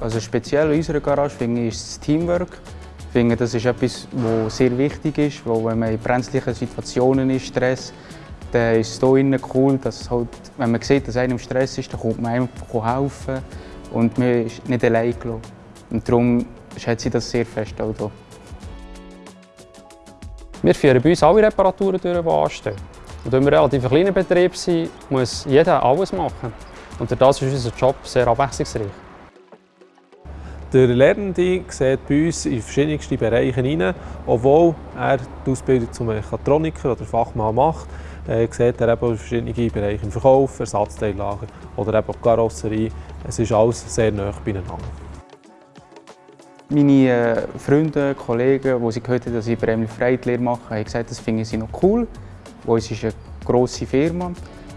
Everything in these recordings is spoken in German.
Also speziell in unserer Garage finde ich, ist das Teamwork. Ich finde, das ist etwas, was sehr wichtig ist, weil wenn man in brenzlichen Situationen ist, Stress, dann ist es hier cool, dass halt, wenn man sieht, dass einer im Stress ist, dann kommt man einfach helfen und man ist nicht allein gelassen. Und darum schätze ich das sehr fest auch hier. Wir führen bei uns alle Reparaturen durch, die anstehen. Und da wir ein relativ kleiner Betrieb sind, muss jeder alles machen. Und das ist unser Job sehr abwechslungsreich. Der Lernende sieht bei uns in verschiedenste Bereiche hinein. Obwohl er die Ausbildung zum Mechatroniker oder Fachmann macht, äh, sieht er eben verschiedene Bereiche im Verkauf, Ersatzteillager oder eben Karosserie. Es ist alles sehr nah beieinander. Meine äh, Freunde, Kollegen, die sie gehört haben, dass ich bei Emil Frey die Lehre mache, haben gesagt, das finden sie noch cool. Uns ist eine grosse Firma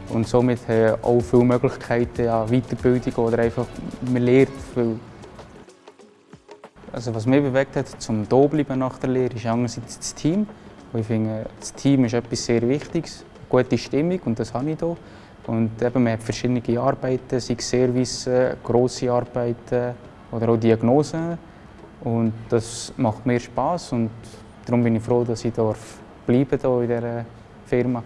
und somit haben auch viele Möglichkeiten an Weiterbildung oder einfach man lernt viel. Also was mich bewegt hat, zum hier bleiben nach der Lehre, ist einerseits das Team. Ich finde, das Team ist etwas sehr Wichtiges, eine gute Stimmung und das habe ich hier. Und eben, man hat verschiedene Arbeiten, sei es Service, grosse Arbeiten oder auch Diagnosen. Und das macht mir Spaß und darum bin ich froh, dass ich darf bleiben hier in dieser Firma.